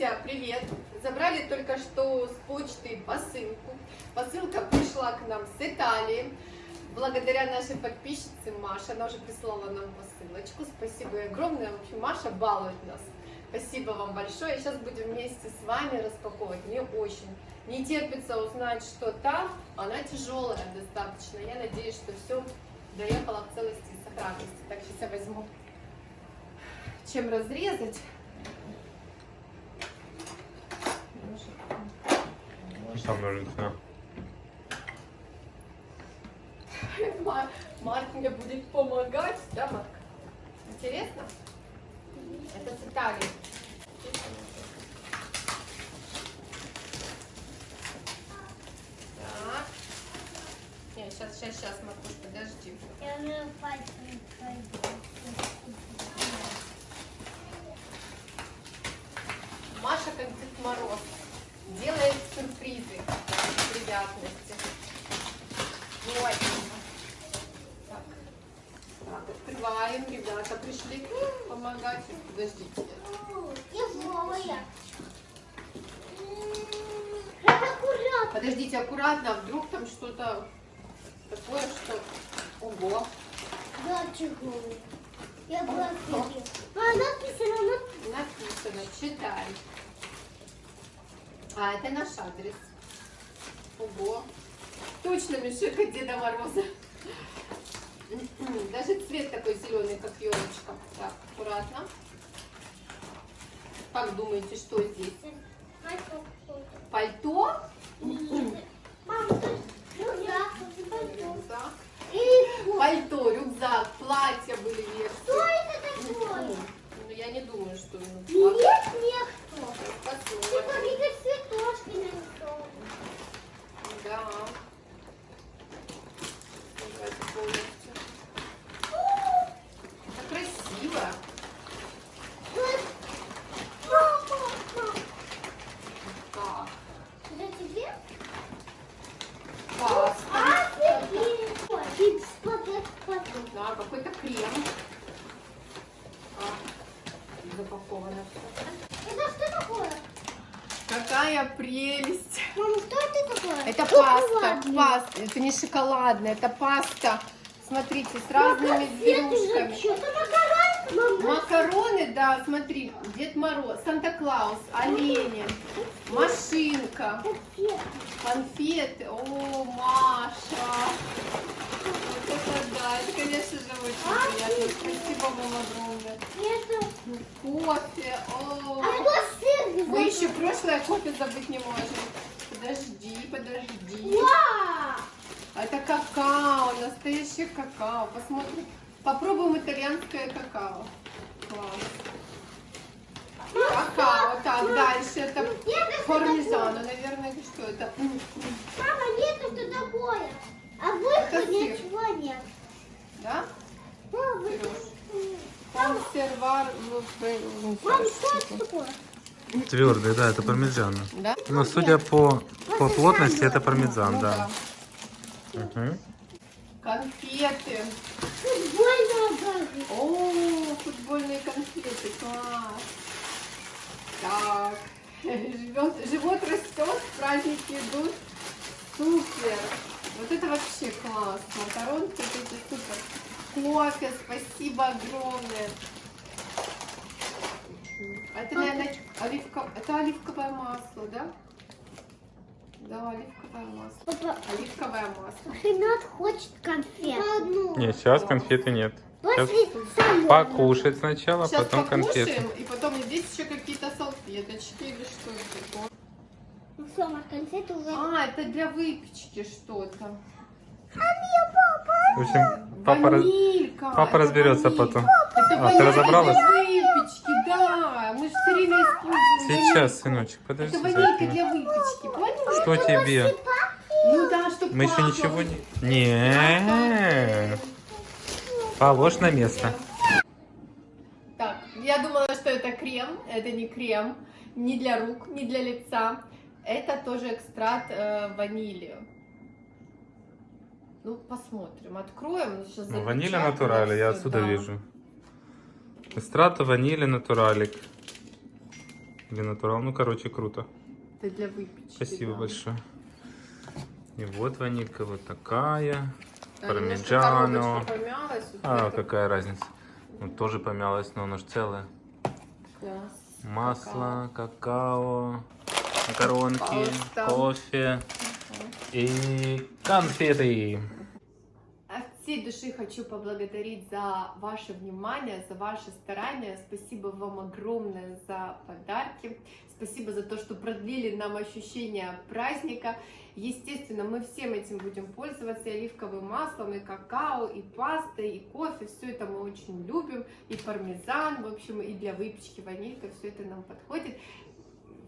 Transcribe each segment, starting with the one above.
Друзья, привет! Забрали только что с почты посылку. Посылка пришла к нам с Италии. Благодаря нашей подписчице Маше, она уже прислала нам посылочку. Спасибо огромное. В общем, Маша балует нас. Спасибо вам большое. Сейчас будем вместе с вами распаковывать. Мне очень не терпится узнать, что там. Она тяжелая достаточно. Я надеюсь, что все доехало в целости и сохранности. Так, сейчас я возьму чем разрезать. Там ножницы. Мар- Марк мне будет помогать, да, Марк? Интересно? Это с Италии. Так. Не, сейчас, сейчас, сейчас, Маркуш, подожди. Я уже пальцем пойду. Маша, как Дед Мороз, делает сюрпризы, приятности. Вот. Так. Так, открываем, ребята пришли помогать. Подождите. Подождите, аккуратно, а вдруг там что-то такое, что... Ого! Да, тяжелая. Я была впереди. А написано на... Написано, читай. А, это наш адрес. Ого! Точно Мишека Деда Мороза. Даже цвет такой зеленый, как елочка. Так, аккуратно. Как думаете, что здесь? Пальто? Мама, тут рюкзак, тут пальто. Рюкзак. И вот. Пальто, рюкзак, платья были Что версии. это такое? Ну, я не думаю, что... ну, Нет, нет, кто. посмотрим. Типа видишь цветочки нарисованы. Да. Давайте полностью. Это красиво. Вот. Мама, мама. Так. Это тебе? Паста. А, тебе. Ой, и пакет, Да, какой-то крем. А, запаковано все. Это что такое? Какая прелесть. Мама, что это такое? Это паста, паста. Это не шоколадная, это паста. Смотрите, с разными зверюшками. Макарон. Макароны, да, смотри, Дед Мороз, Санта-Клаус, олени, машинка, конфеты. О, Маша! Да, это, конечно же, очень приятно. Спасибо вам огромное. Это... Кофе, А о. сыр. Мы еще прошлое кофе забыть не можем. Подожди, подожди. Вау! Это какао, настоящее какао. Посмотрим. Попробуем итальянское какао. Класс. Какао. Так, дальше это пармезано, наверное, что это? Мама, нет, что такое? А Это выхода сыр. ничего нет. Да? Мама, Сереж? Это такое? Твердый, да, это пармезан. Да? Но судя по, по плотности, это пармезан, Ну да. Мгм. Конфеты. Футбольная газа. О, футбольные конфеты, класс. Так, живет, живот растет, праздники идут. Супер. Вот это вообще класс. Макаронки эти супер. Кофе, спасибо огромное. А Это, наверное, оливка... это оливковое масло, да? Да, оливковое масло. Папа, Оливковое масло. Ренат хочет конфет. Одну. Нет, сейчас конфеты нет. Сейчас покушать сначала, Сейчас потом конфеты. и потом здесь еще какие-то салфеточки или что это такое. Ну Марк, конфеты уже. А, это для выпечки что-то. В общем, папа, раз- папа разберется ванилька. потом. Это А, ты разобралась? выпечки, да. Мы же все время используем. Сейчас, сыночек, подожди. Это ванилька для выпечки, понял? Что тебе? Ну да, чтобы Мы еще ничего не... Не. Положь на место. Так, я думала, что это крем. Это не крем. Ни для рук, ни для лица. Это тоже экстракт э, ванили. Ну, посмотрим. Откроем. Сейчас Ну, натурали, я отсюда да. вижу. Эстрата ванили натуралик. Или натурал. Ну, короче, круто. Это для выпечки. Спасибо да. большое. И вот ванилька вот такая. Да, Пармиджано. помялась, А, это какая разница. Ну, тоже помялась, но оно же целое. класс. Масло, какао, макаронки, Пожалуйста. кофе и конфеты. Всей души хочу поблагодарить за ваше внимание, за ваши старания. Спасибо вам огромное за подарки. Спасибо за то, что продлили нам ощущение праздника. Естественно, мы всем этим будем пользоваться, и оливковым маслом, и какао, и пастой, и кофе. Все это мы очень любим. И пармезан, в общем, и для выпечки ванилька. Все это нам подходит.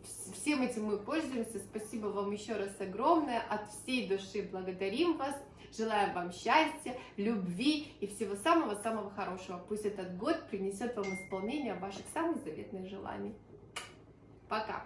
Вс- Всем этим мы пользуемся. Спасибо вам еще раз огромное. От всей души благодарим вас. Желаем вам счастья, любви и всего самого-самого хорошего. Пусть этот год принесет вам исполнение ваших самых заветных желаний. Пока!